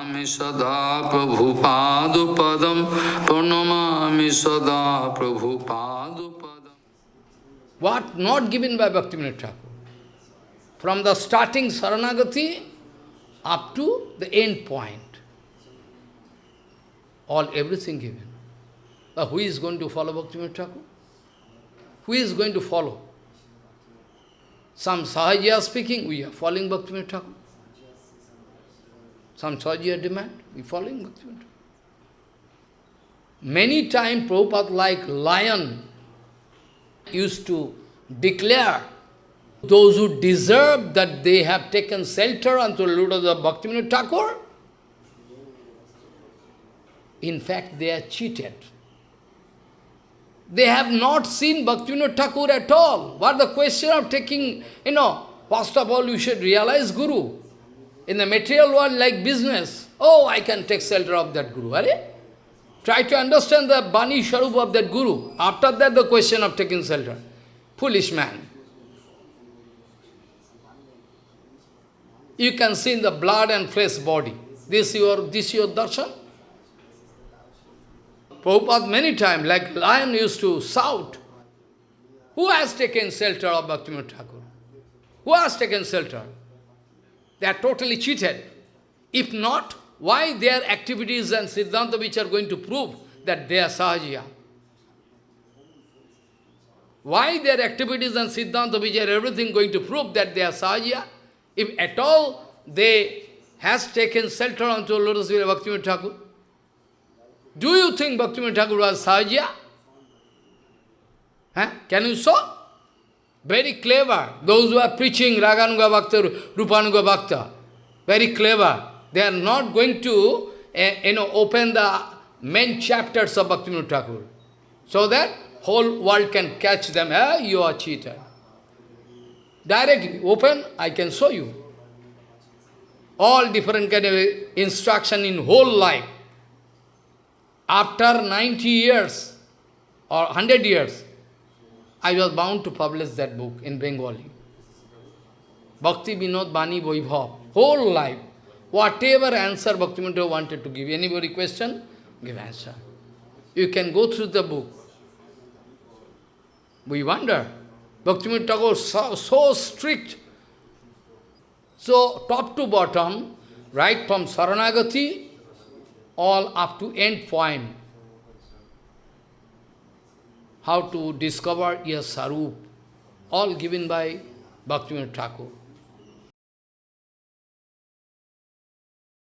Pranamami sada Prabhupada-padam Pranamami sada What not given by Bhaktivinoda Thakur? From the starting Saranagati up to the end point. All, everything given. But who is going to follow Bhaktivinoda Thakur? Who is going to follow? Some Sahajya speaking, we are following Bhaktivinoda Thakur. Some Sahajiya demand, we following Bhaktivinoda. Many times Prabhupada like lion used to declare those who deserve that they have taken shelter unto the Lord of the Bhaktivinoda Thakur, in fact they are cheated. They have not seen Bhaktivinoda Thakur at all. What the question of taking, you know, first of all you should realize Guru. In the material world like business, oh, I can take shelter of that Guru. Are Try to understand the Bani Sharup of that Guru. After that the question of taking shelter. Foolish man. You can see in the blood and flesh body. This your this your darshan? Prabhupada many times, like lion used to shout, who has taken shelter of Bhaktivinoda Thakur? Who has taken shelter? They are totally cheated. If not, why their activities and Siddhanta which are going to prove that they are Sahajiya? Why their activities and Siddhanta which are everything going to prove that they are Sahajiya? If at all they has taken shelter onto Lotus Villa Bhaktivinoda Thakur, do you think Bhaktivinoda Thakur was Sahajiya? Huh? Can you show? Very clever. Those who are preaching Raganuga Bhakta, Rupanuga Bhakta, very clever. They are not going to uh, you know, open the main chapters of Bhaktivinoda Thakur. So that whole world can catch them. Eh? You are cheater. Directly, open, I can show you. All different kind of instruction in whole life. After 90 years or 100 years, I was bound to publish that book in Bengali. Bhakti Vinod Bani Vaibhav, whole life. Whatever answer Bhakti Bhaktivinoda wanted to give, anybody question, give answer. You can go through the book. We wonder, Bhaktivinoda Thakur so, so strict. So, top to bottom, right from Saranagati, all up to end point. How to discover your Sarup, all given by Bhaktivinoda Thakur.